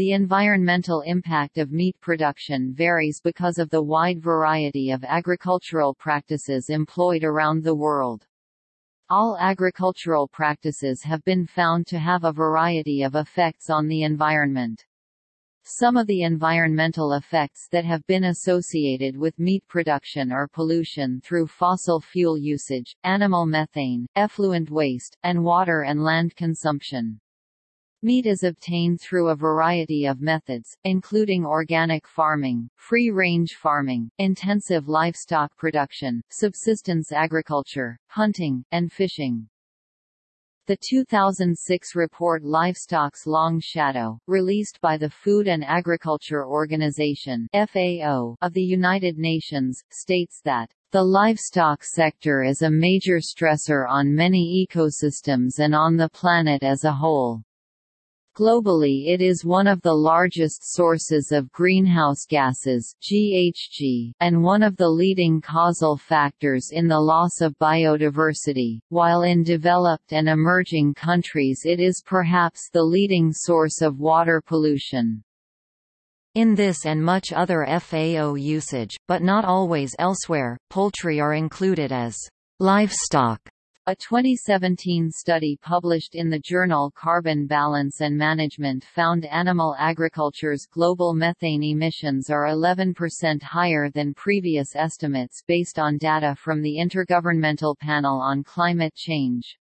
The environmental impact of meat production varies because of the wide variety of agricultural practices employed around the world. All agricultural practices have been found to have a variety of effects on the environment. Some of the environmental effects that have been associated with meat production are pollution through fossil fuel usage, animal methane, effluent waste, and water and land consumption. Meat is obtained through a variety of methods, including organic farming, free-range farming, intensive livestock production, subsistence agriculture, hunting, and fishing. The 2006 report Livestock's Long Shadow, released by the Food and Agriculture Organization FAO of the United Nations, states that the livestock sector is a major stressor on many ecosystems and on the planet as a whole. Globally it is one of the largest sources of greenhouse gases GHG, and one of the leading causal factors in the loss of biodiversity, while in developed and emerging countries it is perhaps the leading source of water pollution. In this and much other FAO usage, but not always elsewhere, poultry are included as livestock a 2017 study published in the journal Carbon Balance and Management found animal agriculture's global methane emissions are 11% higher than previous estimates based on data from the Intergovernmental Panel on Climate Change.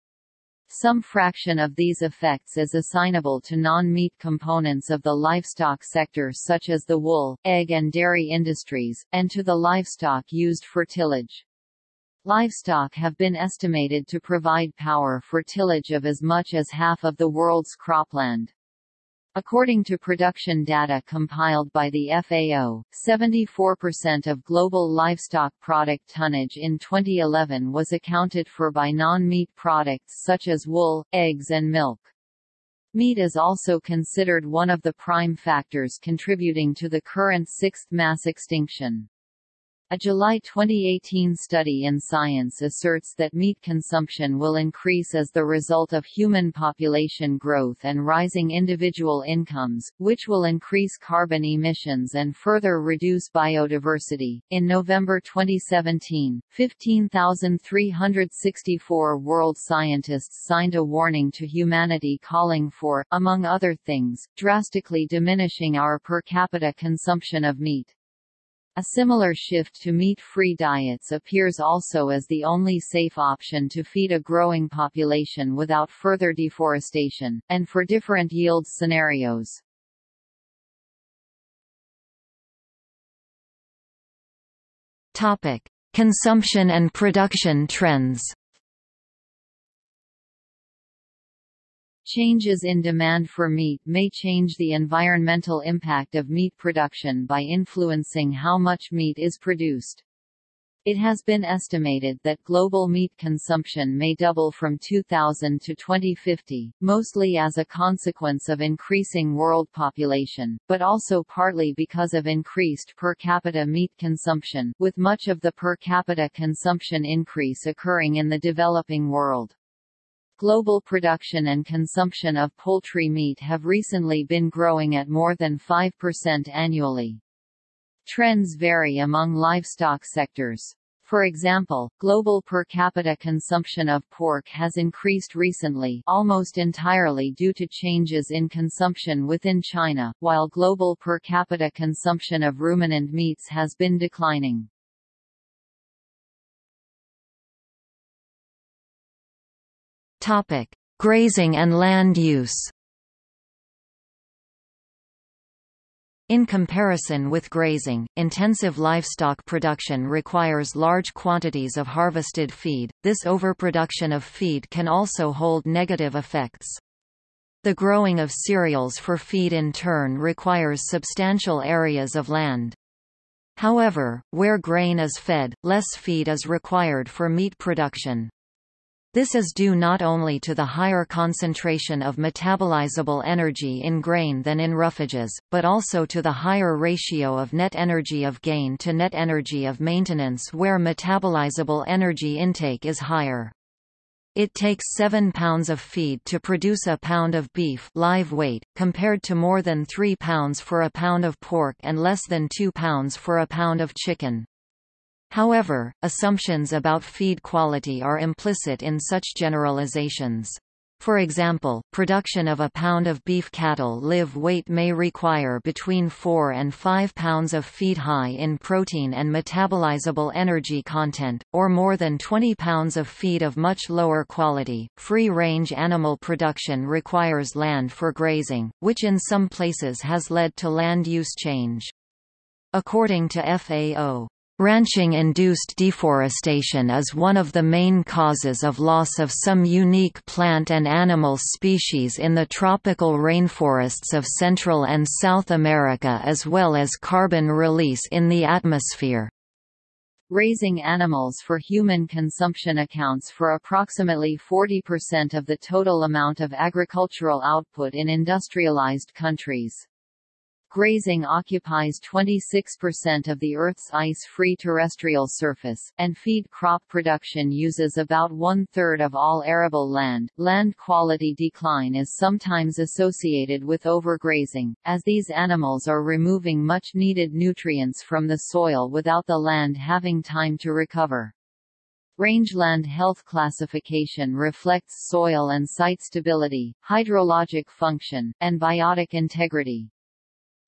Some fraction of these effects is assignable to non-meat components of the livestock sector such as the wool, egg and dairy industries, and to the livestock used for tillage. Livestock have been estimated to provide power for tillage of as much as half of the world's cropland. According to production data compiled by the FAO, 74% of global livestock product tonnage in 2011 was accounted for by non-meat products such as wool, eggs and milk. Meat is also considered one of the prime factors contributing to the current sixth mass extinction. A July 2018 study in Science asserts that meat consumption will increase as the result of human population growth and rising individual incomes, which will increase carbon emissions and further reduce biodiversity. In November 2017, 15,364 world scientists signed a warning to humanity calling for, among other things, drastically diminishing our per capita consumption of meat. A similar shift to meat-free diets appears also as the only safe option to feed a growing population without further deforestation, and for different yield scenarios. Topic: Consumption and production trends. Changes in demand for meat may change the environmental impact of meat production by influencing how much meat is produced. It has been estimated that global meat consumption may double from 2000 to 2050, mostly as a consequence of increasing world population, but also partly because of increased per capita meat consumption, with much of the per capita consumption increase occurring in the developing world. Global production and consumption of poultry meat have recently been growing at more than 5% annually. Trends vary among livestock sectors. For example, global per capita consumption of pork has increased recently almost entirely due to changes in consumption within China, while global per capita consumption of ruminant meats has been declining. Topic: Grazing and land use. In comparison with grazing, intensive livestock production requires large quantities of harvested feed. This overproduction of feed can also hold negative effects. The growing of cereals for feed in turn requires substantial areas of land. However, where grain is fed, less feed is required for meat production. This is due not only to the higher concentration of metabolizable energy in grain than in roughages, but also to the higher ratio of net energy of gain to net energy of maintenance where metabolizable energy intake is higher. It takes 7 pounds of feed to produce a pound of beef live weight, compared to more than 3 pounds for a pound of pork and less than 2 pounds for a pound of chicken. However, assumptions about feed quality are implicit in such generalizations. For example, production of a pound of beef cattle live weight may require between 4 and 5 pounds of feed high in protein and metabolizable energy content, or more than 20 pounds of feed of much lower quality. Free range animal production requires land for grazing, which in some places has led to land use change. According to FAO, Ranching-induced deforestation is one of the main causes of loss of some unique plant and animal species in the tropical rainforests of Central and South America as well as carbon release in the atmosphere. Raising animals for human consumption accounts for approximately 40% of the total amount of agricultural output in industrialized countries. Grazing occupies 26% of the Earth's ice-free terrestrial surface, and feed crop production uses about one-third of all arable land. Land quality decline is sometimes associated with overgrazing, as these animals are removing much-needed nutrients from the soil without the land having time to recover. Rangeland health classification reflects soil and site stability, hydrologic function, and biotic integrity.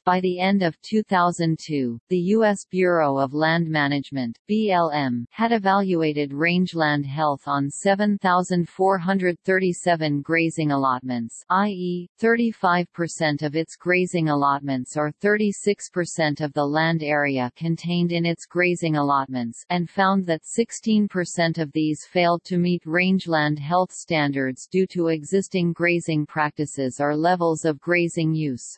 By the end of 2002, the U.S. Bureau of Land Management BLM, had evaluated rangeland health on 7,437 grazing allotments i.e., 35% of its grazing allotments or 36% of the land area contained in its grazing allotments and found that 16% of these failed to meet rangeland health standards due to existing grazing practices or levels of grazing use.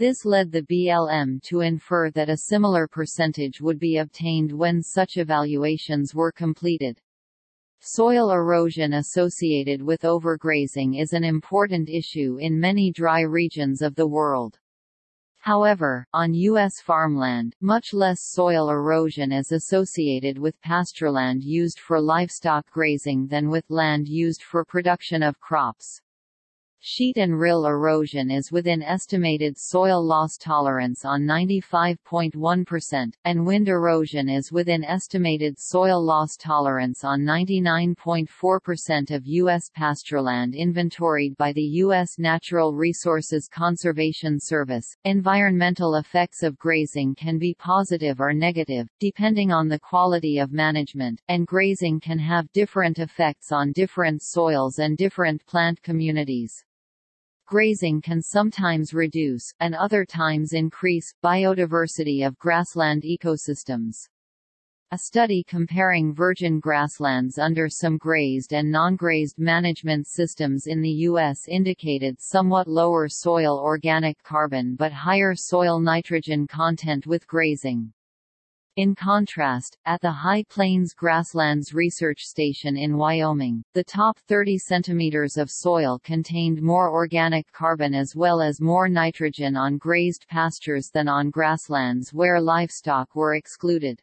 This led the BLM to infer that a similar percentage would be obtained when such evaluations were completed. Soil erosion associated with overgrazing is an important issue in many dry regions of the world. However, on U.S. farmland, much less soil erosion is associated with pastureland used for livestock grazing than with land used for production of crops. Sheet and rill erosion is within estimated soil loss tolerance on 95.1%, and wind erosion is within estimated soil loss tolerance on 99.4% of U.S. pastureland inventoried by the U.S. Natural Resources Conservation Service. Environmental effects of grazing can be positive or negative, depending on the quality of management, and grazing can have different effects on different soils and different plant communities. Grazing can sometimes reduce, and other times increase, biodiversity of grassland ecosystems. A study comparing virgin grasslands under some grazed and non-grazed management systems in the U.S. indicated somewhat lower soil organic carbon but higher soil nitrogen content with grazing. In contrast, at the High Plains Grasslands Research Station in Wyoming, the top 30 centimeters of soil contained more organic carbon as well as more nitrogen on grazed pastures than on grasslands where livestock were excluded.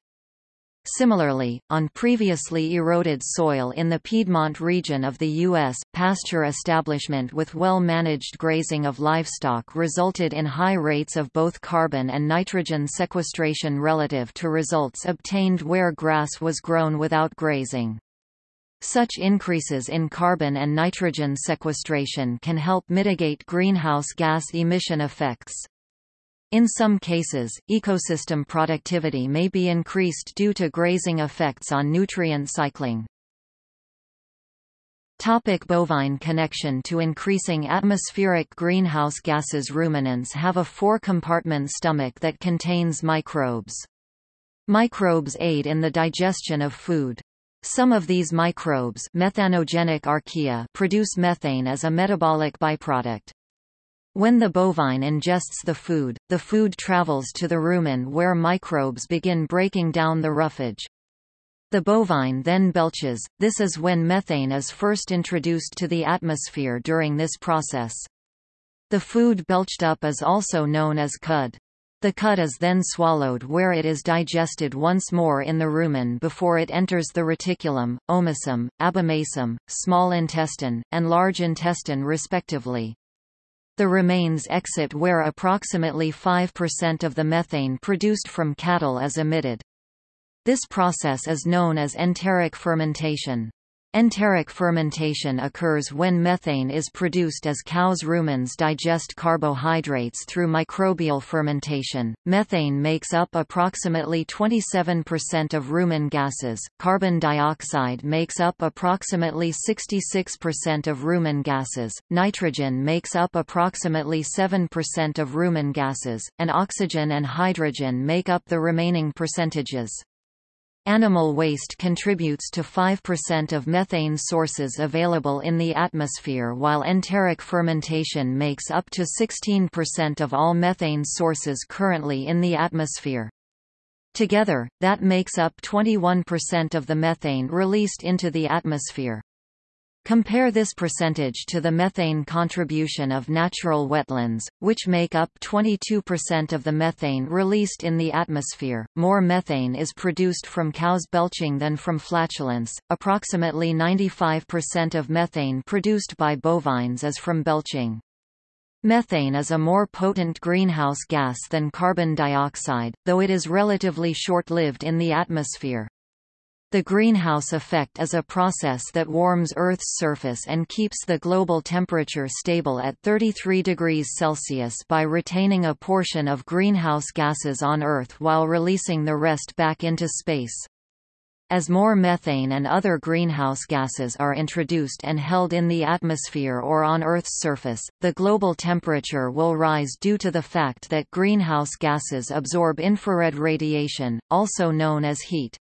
Similarly, on previously eroded soil in the Piedmont region of the U.S., pasture establishment with well-managed grazing of livestock resulted in high rates of both carbon and nitrogen sequestration relative to results obtained where grass was grown without grazing. Such increases in carbon and nitrogen sequestration can help mitigate greenhouse gas emission effects. In some cases, ecosystem productivity may be increased due to grazing effects on nutrient cycling. Topic bovine connection to increasing atmospheric greenhouse gases Ruminants have a four-compartment stomach that contains microbes. Microbes aid in the digestion of food. Some of these microbes methanogenic archaea produce methane as a metabolic byproduct. When the bovine ingests the food, the food travels to the rumen where microbes begin breaking down the roughage. The bovine then belches, this is when methane is first introduced to the atmosphere during this process. The food belched up is also known as cud. The cud is then swallowed where it is digested once more in the rumen before it enters the reticulum, omasum, abomasum, small intestine, and large intestine respectively. The remains exit where approximately 5% of the methane produced from cattle is emitted. This process is known as enteric fermentation. Enteric fermentation occurs when methane is produced as cows' rumens digest carbohydrates through microbial fermentation. Methane makes up approximately 27% of rumen gases, carbon dioxide makes up approximately 66% of rumen gases, nitrogen makes up approximately 7% of rumen gases, and oxygen and hydrogen make up the remaining percentages. Animal waste contributes to 5% of methane sources available in the atmosphere while enteric fermentation makes up to 16% of all methane sources currently in the atmosphere. Together, that makes up 21% of the methane released into the atmosphere. Compare this percentage to the methane contribution of natural wetlands, which make up 22% of the methane released in the atmosphere. More methane is produced from cows belching than from flatulence. Approximately 95% of methane produced by bovines is from belching. Methane is a more potent greenhouse gas than carbon dioxide, though it is relatively short-lived in the atmosphere. The greenhouse effect is a process that warms Earth's surface and keeps the global temperature stable at 33 degrees Celsius by retaining a portion of greenhouse gases on Earth while releasing the rest back into space. As more methane and other greenhouse gases are introduced and held in the atmosphere or on Earth's surface, the global temperature will rise due to the fact that greenhouse gases absorb infrared radiation, also known as heat.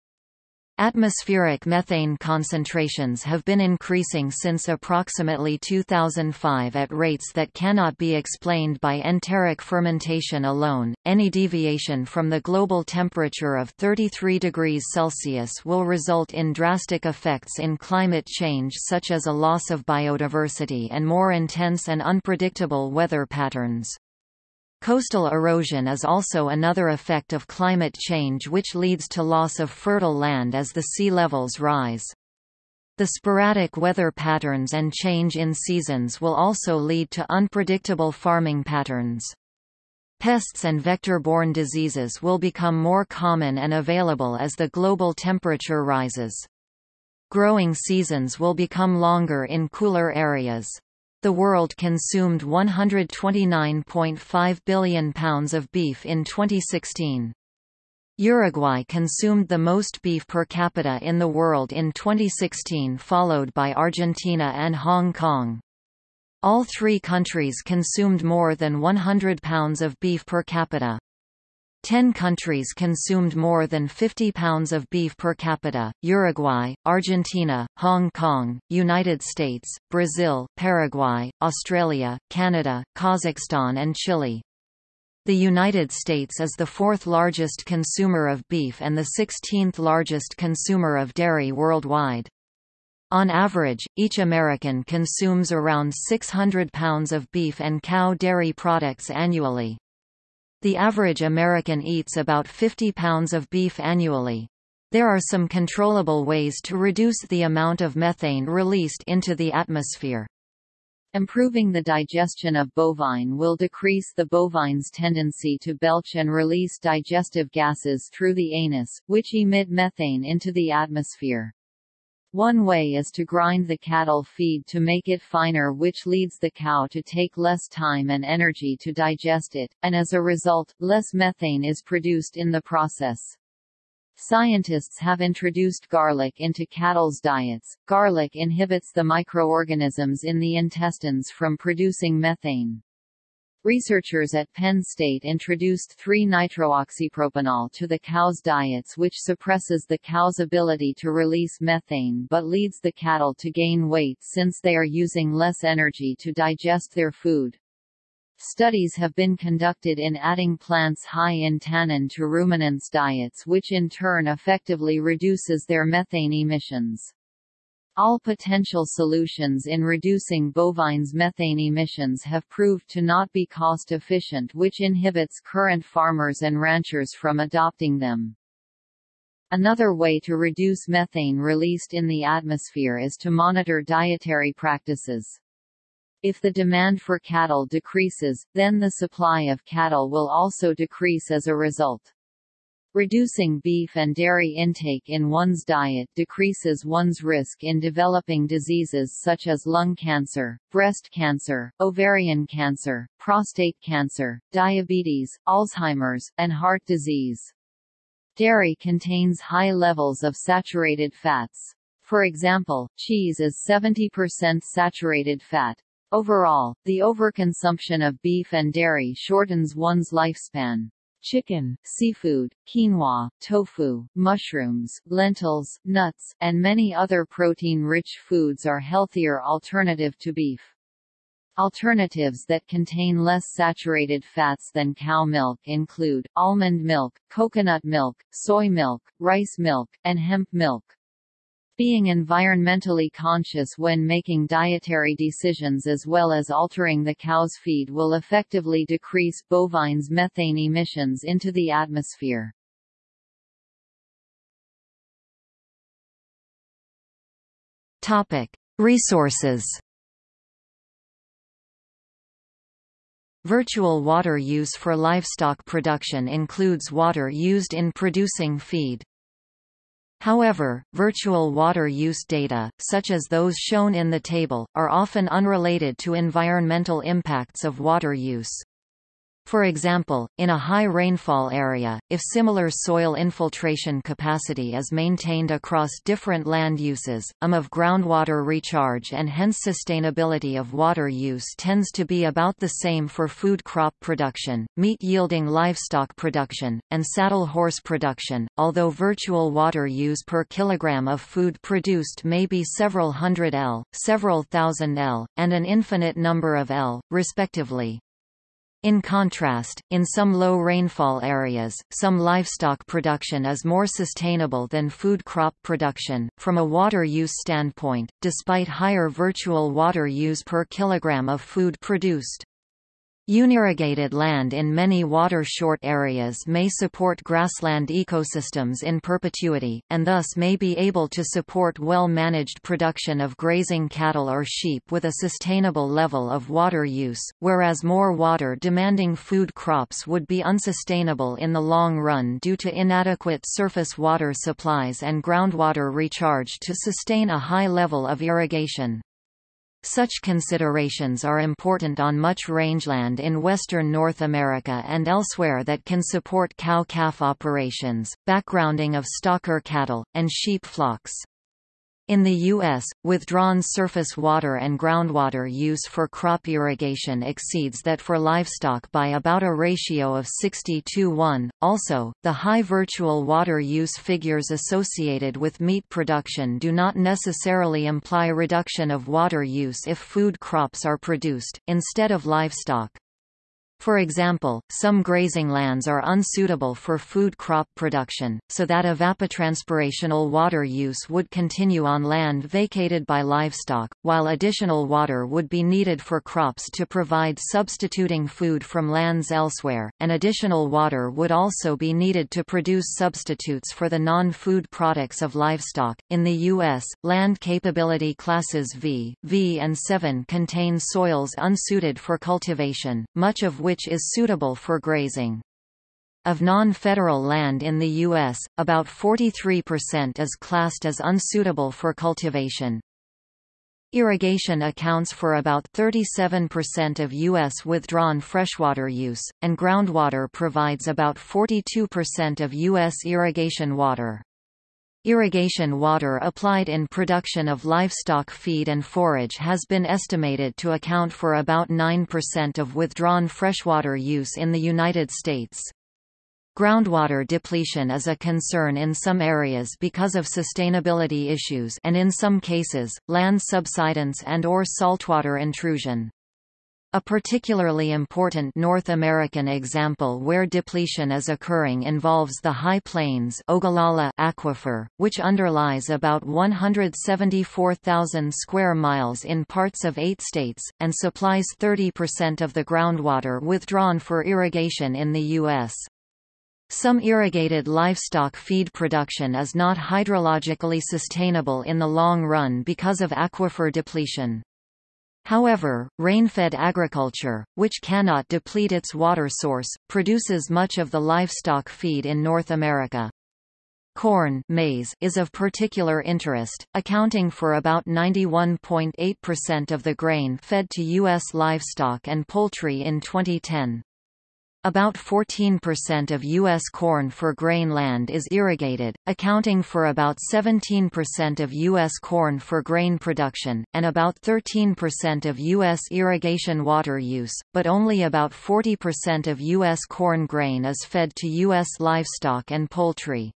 Atmospheric methane concentrations have been increasing since approximately 2005 at rates that cannot be explained by enteric fermentation alone. Any deviation from the global temperature of 33 degrees Celsius will result in drastic effects in climate change such as a loss of biodiversity and more intense and unpredictable weather patterns. Coastal erosion is also another effect of climate change which leads to loss of fertile land as the sea levels rise. The sporadic weather patterns and change in seasons will also lead to unpredictable farming patterns. Pests and vector-borne diseases will become more common and available as the global temperature rises. Growing seasons will become longer in cooler areas the world consumed 129.5 billion pounds of beef in 2016. Uruguay consumed the most beef per capita in the world in 2016 followed by Argentina and Hong Kong. All three countries consumed more than 100 pounds of beef per capita. Ten countries consumed more than 50 pounds of beef per capita, Uruguay, Argentina, Hong Kong, United States, Brazil, Paraguay, Australia, Canada, Kazakhstan and Chile. The United States is the fourth largest consumer of beef and the 16th largest consumer of dairy worldwide. On average, each American consumes around 600 pounds of beef and cow dairy products annually. The average American eats about 50 pounds of beef annually. There are some controllable ways to reduce the amount of methane released into the atmosphere. Improving the digestion of bovine will decrease the bovine's tendency to belch and release digestive gases through the anus, which emit methane into the atmosphere. One way is to grind the cattle feed to make it finer which leads the cow to take less time and energy to digest it, and as a result, less methane is produced in the process. Scientists have introduced garlic into cattle's diets. Garlic inhibits the microorganisms in the intestines from producing methane. Researchers at Penn State introduced 3-nitrooxypropanol to the cow's diets which suppresses the cow's ability to release methane but leads the cattle to gain weight since they are using less energy to digest their food. Studies have been conducted in adding plants high in tannin to ruminants' diets which in turn effectively reduces their methane emissions. All potential solutions in reducing bovines' methane emissions have proved to not be cost-efficient which inhibits current farmers and ranchers from adopting them. Another way to reduce methane released in the atmosphere is to monitor dietary practices. If the demand for cattle decreases, then the supply of cattle will also decrease as a result. Reducing beef and dairy intake in one's diet decreases one's risk in developing diseases such as lung cancer, breast cancer, ovarian cancer, prostate cancer, diabetes, Alzheimer's, and heart disease. Dairy contains high levels of saturated fats. For example, cheese is 70% saturated fat. Overall, the overconsumption of beef and dairy shortens one's lifespan chicken, seafood, quinoa, tofu, mushrooms, lentils, nuts, and many other protein-rich foods are healthier alternative to beef. Alternatives that contain less saturated fats than cow milk include, almond milk, coconut milk, soy milk, rice milk, and hemp milk. Being environmentally conscious when making dietary decisions as well as altering the cow's feed will effectively decrease bovines' methane emissions into the atmosphere. Resources. Virtual water use for livestock production includes water used in producing feed. However, virtual water use data, such as those shown in the table, are often unrelated to environmental impacts of water use. For example, in a high rainfall area, if similar soil infiltration capacity is maintained across different land uses, um of groundwater recharge and hence sustainability of water use tends to be about the same for food crop production, meat-yielding livestock production, and saddle horse production, although virtual water use per kilogram of food produced may be several hundred L, several thousand L, and an infinite number of L, respectively. In contrast, in some low rainfall areas, some livestock production is more sustainable than food crop production, from a water use standpoint, despite higher virtual water use per kilogram of food produced. Unirrigated land in many water-short areas may support grassland ecosystems in perpetuity, and thus may be able to support well-managed production of grazing cattle or sheep with a sustainable level of water use, whereas more water-demanding food crops would be unsustainable in the long run due to inadequate surface water supplies and groundwater recharge to sustain a high level of irrigation. Such considerations are important on much rangeland in western North America and elsewhere that can support cow-calf operations, backgrounding of stocker cattle, and sheep flocks. In the U.S., withdrawn surface water and groundwater use for crop irrigation exceeds that for livestock by about a ratio of 60 to 1. Also, the high virtual water use figures associated with meat production do not necessarily imply reduction of water use if food crops are produced, instead of livestock. For example, some grazing lands are unsuitable for food crop production, so that evapotranspirational water use would continue on land vacated by livestock, while additional water would be needed for crops to provide substituting food from lands elsewhere, and additional water would also be needed to produce substitutes for the non-food products of livestock. In the U.S., land capability classes V, V and 7 contain soils unsuited for cultivation, much of which is suitable for grazing. Of non-federal land in the U.S., about 43% is classed as unsuitable for cultivation. Irrigation accounts for about 37% of U.S. withdrawn freshwater use, and groundwater provides about 42% of U.S. irrigation water. Irrigation water applied in production of livestock feed and forage has been estimated to account for about 9% of withdrawn freshwater use in the United States. Groundwater depletion is a concern in some areas because of sustainability issues and in some cases, land subsidence and or saltwater intrusion. A particularly important North American example where depletion is occurring involves the High Plains Ogallala Aquifer, which underlies about 174,000 square miles in parts of eight states, and supplies 30% of the groundwater withdrawn for irrigation in the U.S. Some irrigated livestock feed production is not hydrologically sustainable in the long run because of aquifer depletion. However, rain-fed agriculture, which cannot deplete its water source, produces much of the livestock feed in North America. Corn maize is of particular interest, accounting for about 91.8% of the grain fed to U.S. livestock and poultry in 2010. About 14% of U.S. corn for grain land is irrigated, accounting for about 17% of U.S. corn for grain production, and about 13% of U.S. irrigation water use, but only about 40% of U.S. corn grain is fed to U.S. livestock and poultry.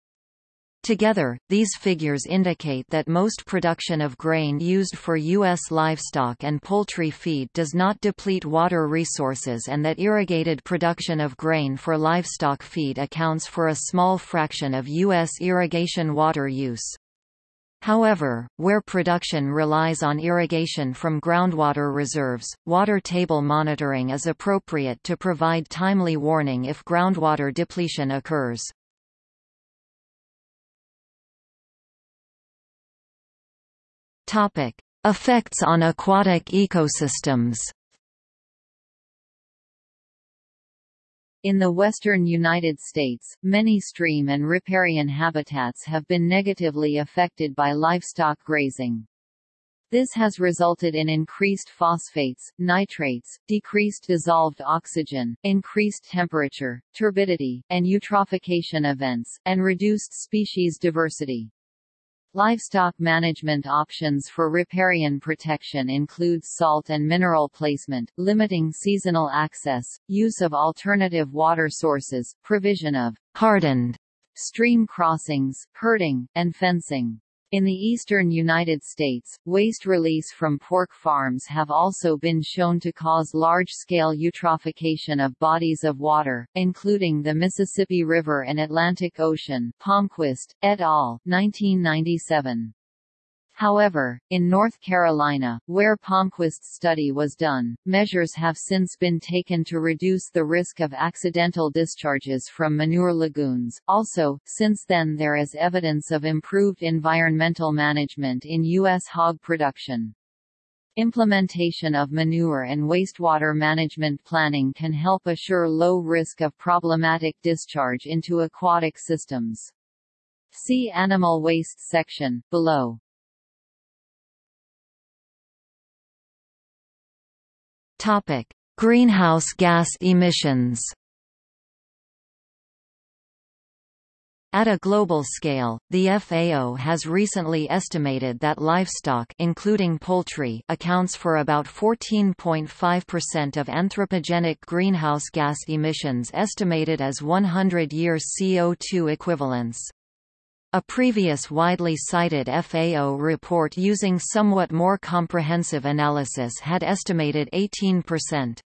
Together, these figures indicate that most production of grain used for U.S. livestock and poultry feed does not deplete water resources and that irrigated production of grain for livestock feed accounts for a small fraction of U.S. irrigation water use. However, where production relies on irrigation from groundwater reserves, water table monitoring is appropriate to provide timely warning if groundwater depletion occurs. Topic: Effects on aquatic ecosystems. In the western United States, many stream and riparian habitats have been negatively affected by livestock grazing. This has resulted in increased phosphates, nitrates, decreased dissolved oxygen, increased temperature, turbidity, and eutrophication events, and reduced species diversity. Livestock management options for riparian protection include salt and mineral placement, limiting seasonal access, use of alternative water sources, provision of hardened stream crossings, herding, and fencing. In the eastern United States, waste release from pork farms have also been shown to cause large-scale eutrophication of bodies of water, including the Mississippi River and Atlantic Ocean Palmquist, et al., 1997. However, in North Carolina, where Palmquist's study was done, measures have since been taken to reduce the risk of accidental discharges from manure lagoons. Also, since then there is evidence of improved environmental management in U.S. hog production. Implementation of manure and wastewater management planning can help assure low risk of problematic discharge into aquatic systems. See Animal Waste section, below. Topic: Greenhouse gas emissions. At a global scale, the FAO has recently estimated that livestock including poultry accounts for about 14.5% of anthropogenic greenhouse gas emissions estimated as 100-year CO2 equivalents. A previous widely cited FAO report using somewhat more comprehensive analysis had estimated 18%.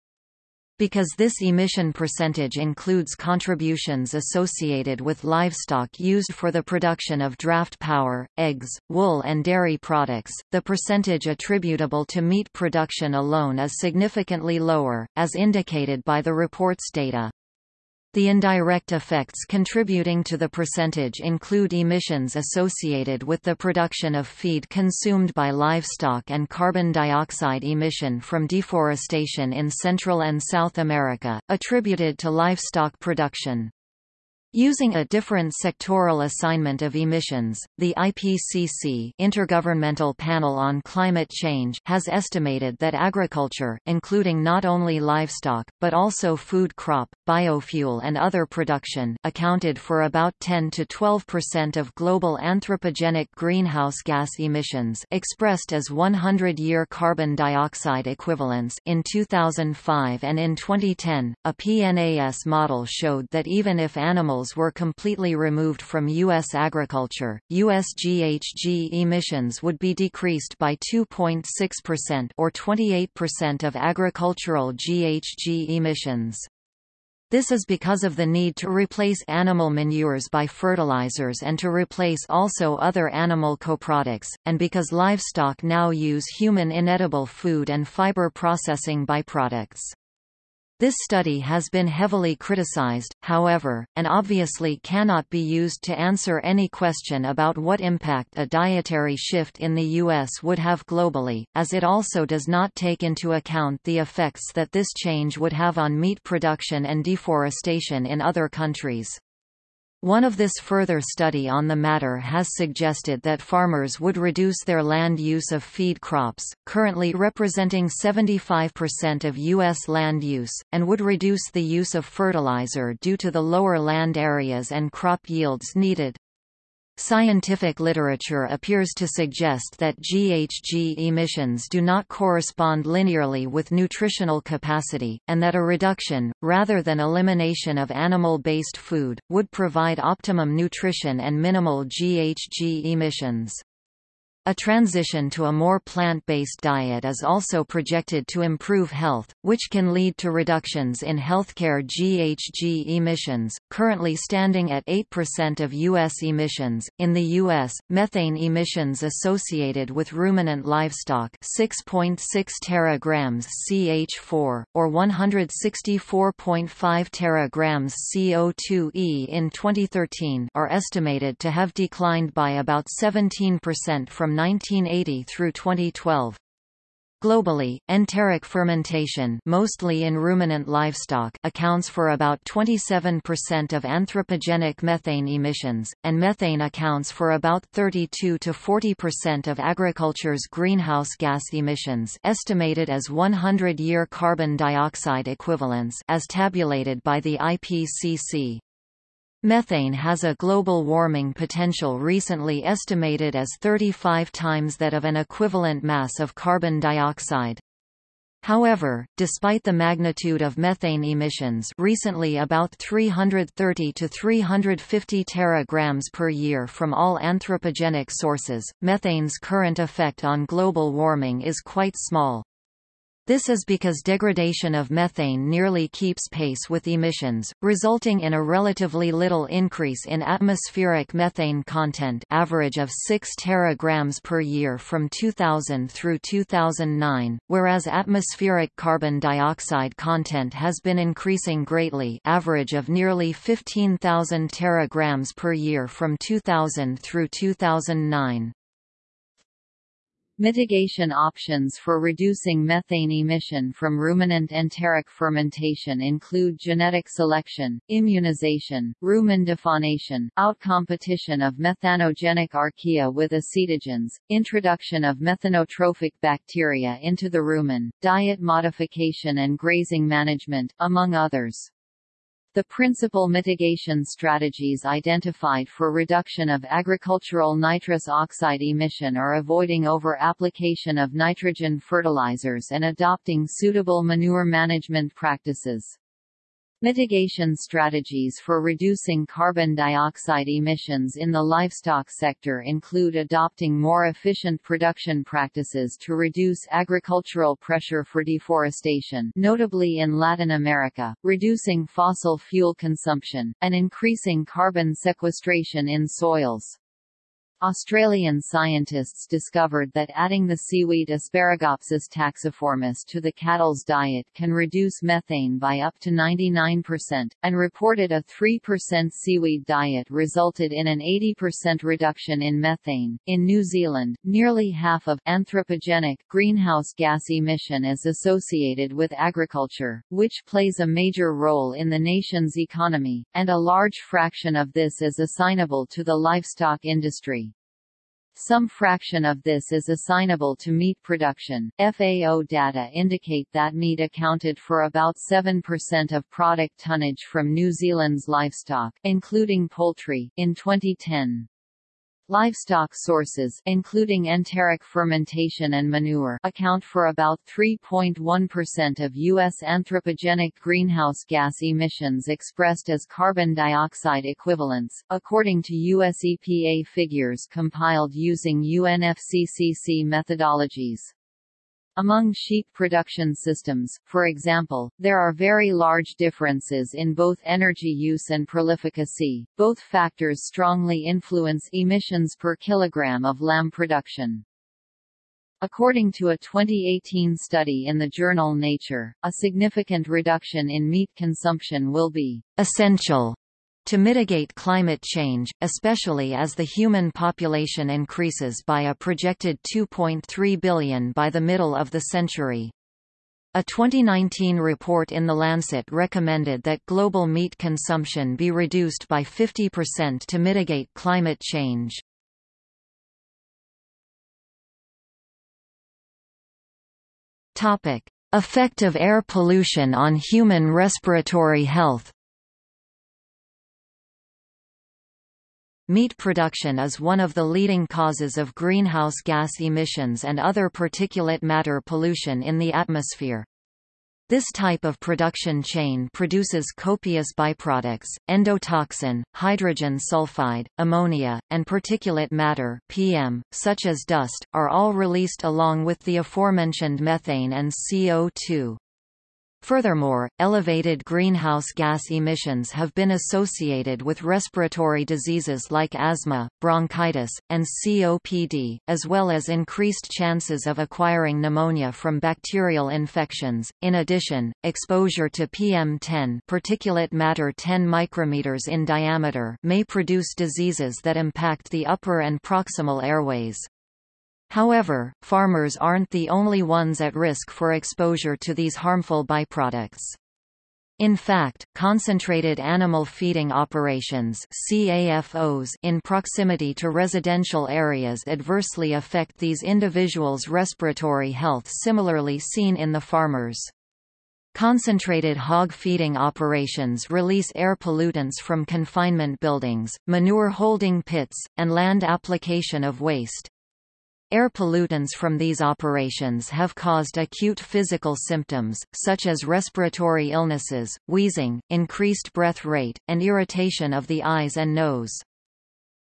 Because this emission percentage includes contributions associated with livestock used for the production of draft power, eggs, wool and dairy products, the percentage attributable to meat production alone is significantly lower, as indicated by the report's data. The indirect effects contributing to the percentage include emissions associated with the production of feed consumed by livestock and carbon dioxide emission from deforestation in Central and South America, attributed to livestock production. Using a different sectoral assignment of emissions, the IPCC Intergovernmental Panel on Climate Change has estimated that agriculture, including not only livestock, but also food crop, biofuel and other production accounted for about 10 to 12% of global anthropogenic greenhouse gas emissions expressed as 100-year carbon dioxide equivalents in 2005 and in 2010, a PNAS model showed that even if animals were completely removed from U.S. agriculture, U.S. GHG emissions would be decreased by 2.6% or 28% of agricultural GHG emissions. This is because of the need to replace animal manures by fertilizers and to replace also other animal coproducts, and because livestock now use human inedible food and fiber processing byproducts. This study has been heavily criticized, however, and obviously cannot be used to answer any question about what impact a dietary shift in the U.S. would have globally, as it also does not take into account the effects that this change would have on meat production and deforestation in other countries. One of this further study on the matter has suggested that farmers would reduce their land use of feed crops, currently representing 75% of U.S. land use, and would reduce the use of fertilizer due to the lower land areas and crop yields needed. Scientific literature appears to suggest that GHG emissions do not correspond linearly with nutritional capacity, and that a reduction, rather than elimination of animal-based food, would provide optimum nutrition and minimal GHG emissions. A transition to a more plant-based diet is also projected to improve health, which can lead to reductions in healthcare GHG emissions, currently standing at 8% of U.S. emissions. In the U.S., methane emissions associated with ruminant livestock 6.6 teragrams CH4, or 164.5 teragrams CO2e in 2013 are estimated to have declined by about 17% from from 1980 through 2012. Globally, enteric fermentation mostly in ruminant livestock accounts for about 27% of anthropogenic methane emissions, and methane accounts for about 32 to 40% of agriculture's greenhouse gas emissions estimated as 100-year carbon dioxide equivalents as tabulated by the IPCC. Methane has a global warming potential recently estimated as 35 times that of an equivalent mass of carbon dioxide. However, despite the magnitude of methane emissions recently about 330 to 350 teragrams per year from all anthropogenic sources, methane's current effect on global warming is quite small. This is because degradation of methane nearly keeps pace with emissions, resulting in a relatively little increase in atmospheric methane content average of 6 teragrams per year from 2000 through 2009, whereas atmospheric carbon dioxide content has been increasing greatly average of nearly 15,000 teragrams per year from 2000 through 2009. Mitigation options for reducing methane emission from ruminant enteric fermentation include genetic selection, immunization, rumen defaunation, outcompetition of methanogenic archaea with acetogens, introduction of methanotrophic bacteria into the rumen, diet modification and grazing management, among others. The principal mitigation strategies identified for reduction of agricultural nitrous oxide emission are avoiding over-application of nitrogen fertilizers and adopting suitable manure management practices. Mitigation strategies for reducing carbon dioxide emissions in the livestock sector include adopting more efficient production practices to reduce agricultural pressure for deforestation notably in Latin America, reducing fossil fuel consumption, and increasing carbon sequestration in soils. Australian scientists discovered that adding the seaweed Asparagopsis taxiformis to the cattle's diet can reduce methane by up to 99%, and reported a 3% seaweed diet resulted in an 80% reduction in methane. In New Zealand, nearly half of anthropogenic greenhouse gas emission is associated with agriculture, which plays a major role in the nation's economy, and a large fraction of this is assignable to the livestock industry. Some fraction of this is assignable to meat production. FAO data indicate that meat accounted for about 7% of product tonnage from New Zealand's livestock, including poultry, in 2010. Livestock sources including enteric fermentation and manure account for about 3.1% of U.S. anthropogenic greenhouse gas emissions expressed as carbon dioxide equivalents, according to U.S. EPA figures compiled using UNFCCC methodologies. Among sheep production systems, for example, there are very large differences in both energy use and prolificacy. Both factors strongly influence emissions per kilogram of lamb production. According to a 2018 study in the journal Nature, a significant reduction in meat consumption will be essential to mitigate climate change, especially as the human population increases by a projected 2.3 billion by the middle of the century. A 2019 report in The Lancet recommended that global meat consumption be reduced by 50% to mitigate climate change. Topic: Effect of air pollution on human respiratory health. Meat production is one of the leading causes of greenhouse gas emissions and other particulate matter pollution in the atmosphere. This type of production chain produces copious byproducts, endotoxin, hydrogen sulfide, ammonia, and particulate matter PM, such as dust, are all released along with the aforementioned methane and CO2. Furthermore, elevated greenhouse gas emissions have been associated with respiratory diseases like asthma, bronchitis, and COPD, as well as increased chances of acquiring pneumonia from bacterial infections. In addition, exposure to PM10, particulate matter 10 micrometers in diameter, may produce diseases that impact the upper and proximal airways. However, farmers aren't the only ones at risk for exposure to these harmful byproducts. In fact, concentrated animal feeding operations CAFOs in proximity to residential areas adversely affect these individuals' respiratory health similarly seen in the farmers. Concentrated hog feeding operations release air pollutants from confinement buildings, manure holding pits, and land application of waste. Air pollutants from these operations have caused acute physical symptoms, such as respiratory illnesses, wheezing, increased breath rate, and irritation of the eyes and nose.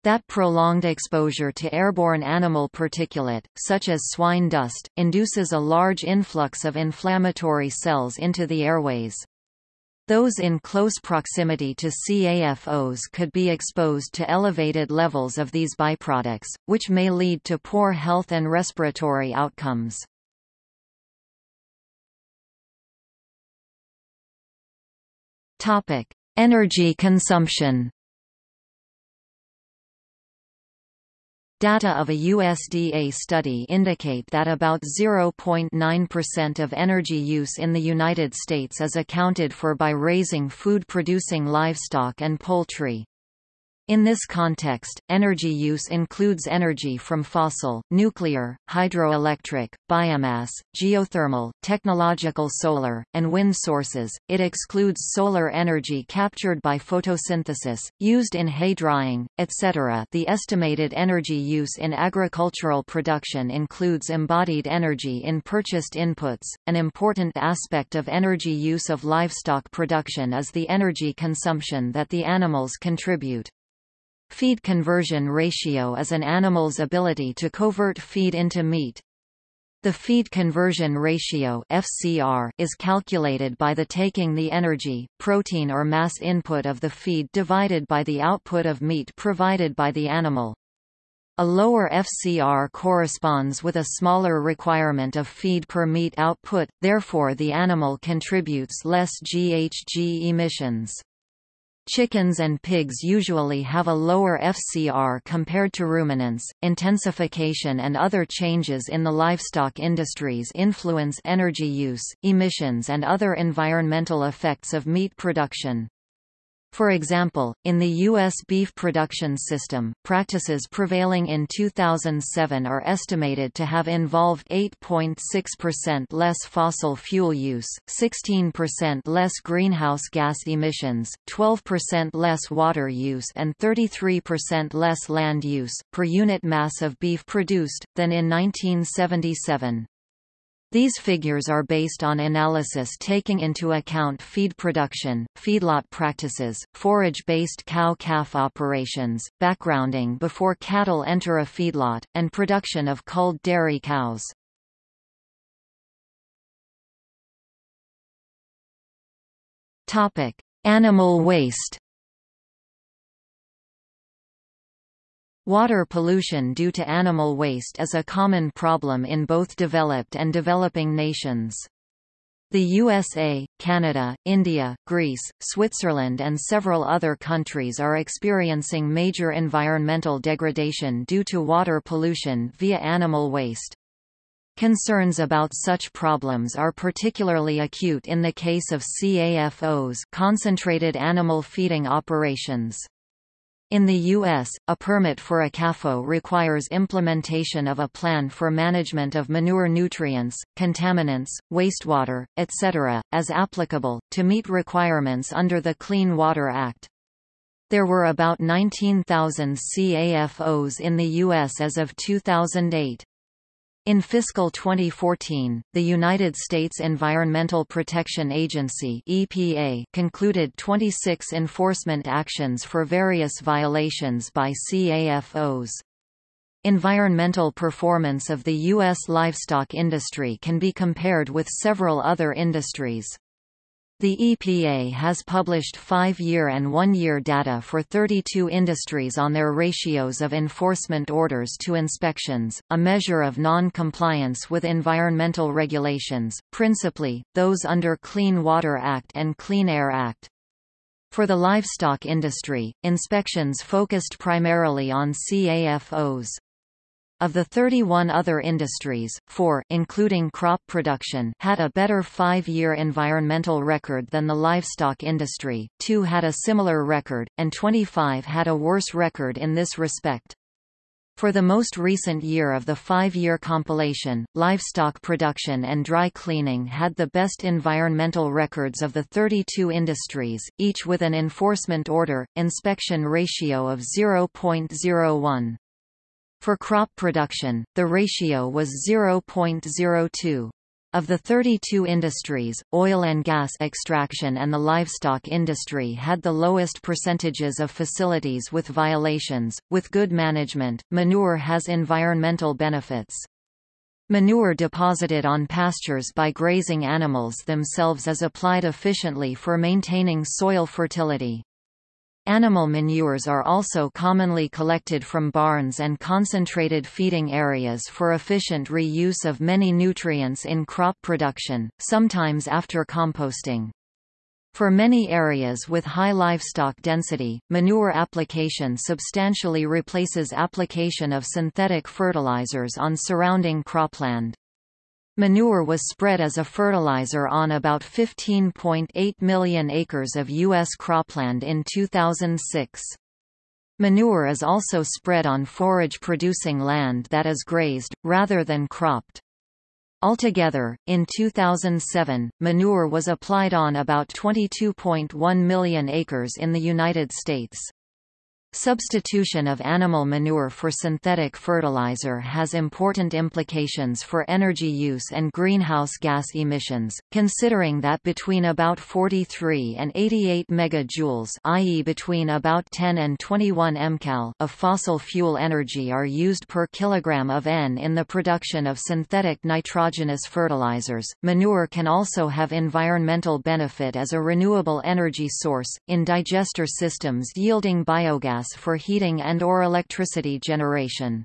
That prolonged exposure to airborne animal particulate, such as swine dust, induces a large influx of inflammatory cells into the airways. Those in close proximity to CAFOs could be exposed to elevated levels of these byproducts, which may lead to poor health and respiratory outcomes. Energy consumption Data of a USDA study indicate that about 0.9% of energy use in the United States is accounted for by raising food-producing livestock and poultry. In this context, energy use includes energy from fossil, nuclear, hydroelectric, biomass, geothermal, technological solar, and wind sources. It excludes solar energy captured by photosynthesis, used in hay drying, etc. The estimated energy use in agricultural production includes embodied energy in purchased inputs. An important aspect of energy use of livestock production is the energy consumption that the animals contribute. Feed conversion ratio is an animal's ability to convert feed into meat. The feed conversion ratio FCR is calculated by the taking the energy, protein or mass input of the feed divided by the output of meat provided by the animal. A lower FCR corresponds with a smaller requirement of feed per meat output, therefore the animal contributes less GHG emissions. Chickens and pigs usually have a lower FCR compared to ruminants. Intensification and other changes in the livestock industries influence energy use, emissions, and other environmental effects of meat production. For example, in the U.S. beef production system, practices prevailing in 2007 are estimated to have involved 8.6% less fossil fuel use, 16% less greenhouse gas emissions, 12% less water use and 33% less land use, per unit mass of beef produced, than in 1977. These figures are based on analysis taking into account feed production, feedlot practices, forage-based cow-calf operations, backgrounding before cattle enter a feedlot, and production of culled dairy cows. Animal waste Water pollution due to animal waste is a common problem in both developed and developing nations. The USA, Canada, India, Greece, Switzerland and several other countries are experiencing major environmental degradation due to water pollution via animal waste. Concerns about such problems are particularly acute in the case of CAFOs concentrated animal feeding operations. In the U.S., a permit for a CAFO requires implementation of a plan for management of manure nutrients, contaminants, wastewater, etc., as applicable, to meet requirements under the Clean Water Act. There were about 19,000 CAFOs in the U.S. as of 2008. In fiscal 2014, the United States Environmental Protection Agency (EPA) concluded 26 enforcement actions for various violations by CAFOs. Environmental performance of the U.S. livestock industry can be compared with several other industries. The EPA has published five-year and one-year data for 32 industries on their ratios of enforcement orders to inspections, a measure of non-compliance with environmental regulations, principally, those under Clean Water Act and Clean Air Act. For the livestock industry, inspections focused primarily on CAFOs. Of the 31 other industries, four including crop production had a better five-year environmental record than the livestock industry, two had a similar record, and 25 had a worse record in this respect. For the most recent year of the five-year compilation, livestock production and dry cleaning had the best environmental records of the 32 industries, each with an enforcement order, inspection ratio of 0.01. For crop production, the ratio was 0.02. Of the 32 industries, oil and gas extraction and the livestock industry had the lowest percentages of facilities with violations. With good management, manure has environmental benefits. Manure deposited on pastures by grazing animals themselves is applied efficiently for maintaining soil fertility. Animal manures are also commonly collected from barns and concentrated feeding areas for efficient reuse of many nutrients in crop production, sometimes after composting. For many areas with high livestock density, manure application substantially replaces application of synthetic fertilizers on surrounding cropland. Manure was spread as a fertilizer on about 15.8 million acres of U.S. cropland in 2006. Manure is also spread on forage-producing land that is grazed, rather than cropped. Altogether, in 2007, manure was applied on about 22.1 million acres in the United States. Substitution of animal manure for synthetic fertilizer has important implications for energy use and greenhouse gas emissions, considering that between about 43 and 88 megajoules i.e. between about 10 and 21 mcal of fossil fuel energy are used per kilogram of N in the production of synthetic nitrogenous fertilizers. Manure can also have environmental benefit as a renewable energy source, in digester systems yielding biogas for heating and or electricity generation.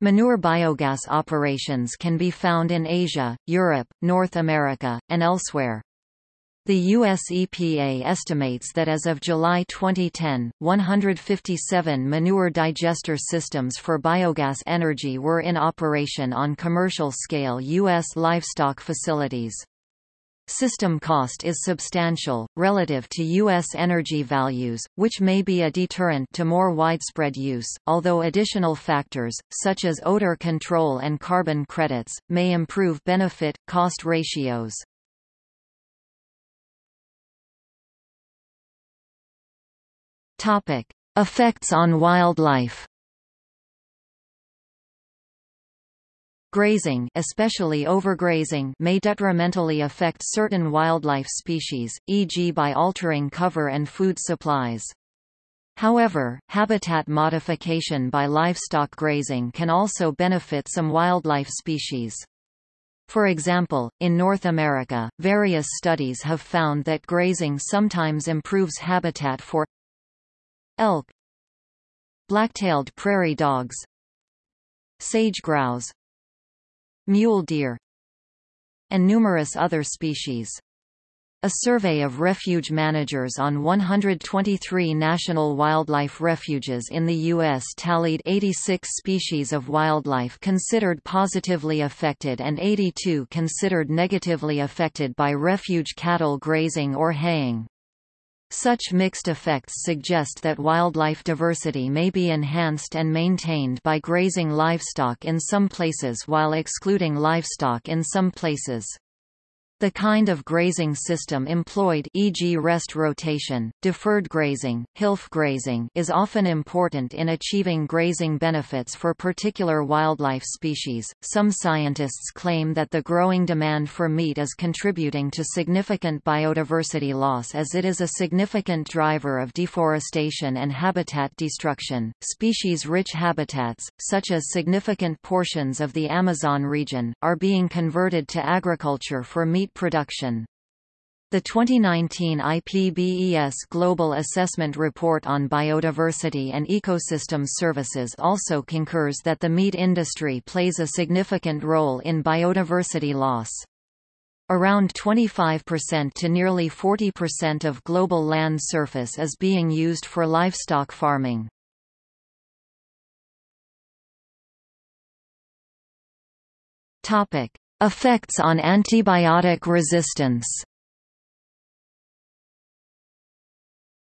Manure biogas operations can be found in Asia, Europe, North America, and elsewhere. The US EPA estimates that as of July 2010, 157 manure digester systems for biogas energy were in operation on commercial scale U.S. livestock facilities. System cost is substantial, relative to U.S. energy values, which may be a deterrent to more widespread use, although additional factors, such as odor control and carbon credits, may improve benefit-cost ratios. Effects on wildlife Grazing especially overgrazing may detrimentally affect certain wildlife species, e.g. by altering cover and food supplies. However, habitat modification by livestock grazing can also benefit some wildlife species. For example, in North America, various studies have found that grazing sometimes improves habitat for elk, black-tailed prairie dogs, sage grouse, mule deer, and numerous other species. A survey of refuge managers on 123 national wildlife refuges in the U.S. tallied 86 species of wildlife considered positively affected and 82 considered negatively affected by refuge cattle grazing or haying. Such mixed effects suggest that wildlife diversity may be enhanced and maintained by grazing livestock in some places while excluding livestock in some places. The kind of grazing system employed e.g. rest rotation, deferred grazing, HILF grazing is often important in achieving grazing benefits for particular wildlife species. Some scientists claim that the growing demand for meat is contributing to significant biodiversity loss as it is a significant driver of deforestation and habitat destruction. Species-rich habitats, such as significant portions of the Amazon region, are being converted to agriculture for meat production. The 2019 IPBES Global Assessment Report on Biodiversity and Ecosystem Services also concurs that the meat industry plays a significant role in biodiversity loss. Around 25% to nearly 40% of global land surface is being used for livestock farming. Effects on antibiotic resistance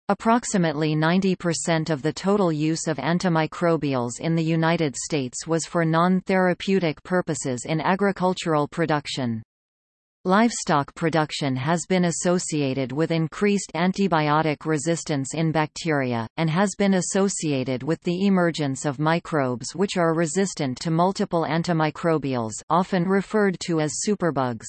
Approximately 90% of the total use of antimicrobials in the United States was for non-therapeutic purposes in agricultural production. Livestock production has been associated with increased antibiotic resistance in bacteria, and has been associated with the emergence of microbes which are resistant to multiple antimicrobials often referred to as superbugs.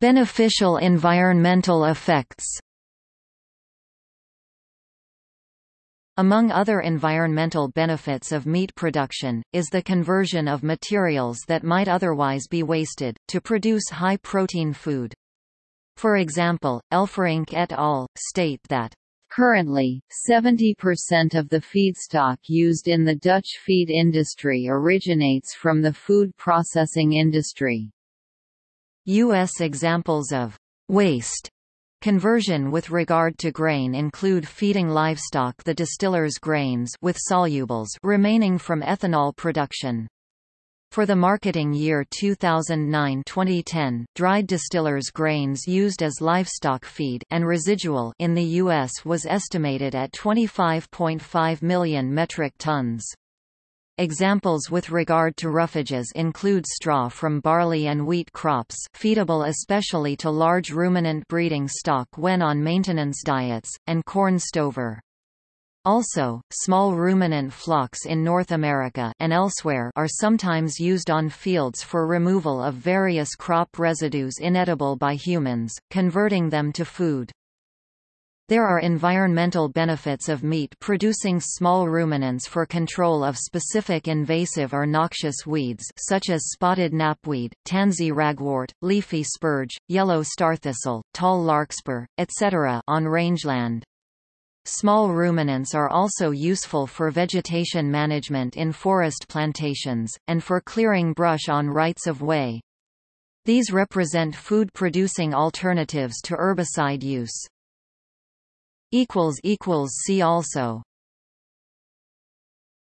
Beneficial environmental effects Among other environmental benefits of meat production, is the conversion of materials that might otherwise be wasted, to produce high-protein food. For example, Elferink et al. state that Currently, 70% of the feedstock used in the Dutch feed industry originates from the food processing industry. U.S. examples of waste Conversion with regard to grain include feeding livestock the distiller's grains with solubles remaining from ethanol production. For the marketing year 2009-2010, dried distillers' grains used as livestock feed and residual in the U.S. was estimated at 25.5 million metric tons. Examples with regard to roughages include straw from barley and wheat crops feedable especially to large ruminant breeding stock when on maintenance diets, and corn stover. Also, small ruminant flocks in North America and elsewhere are sometimes used on fields for removal of various crop residues inedible by humans, converting them to food. There are environmental benefits of meat producing small ruminants for control of specific invasive or noxious weeds such as spotted knapweed, tansy ragwort, leafy spurge, yellow starthistle, tall larkspur, etc. on rangeland. Small ruminants are also useful for vegetation management in forest plantations, and for clearing brush on rights of way. These represent food-producing alternatives to herbicide use. See also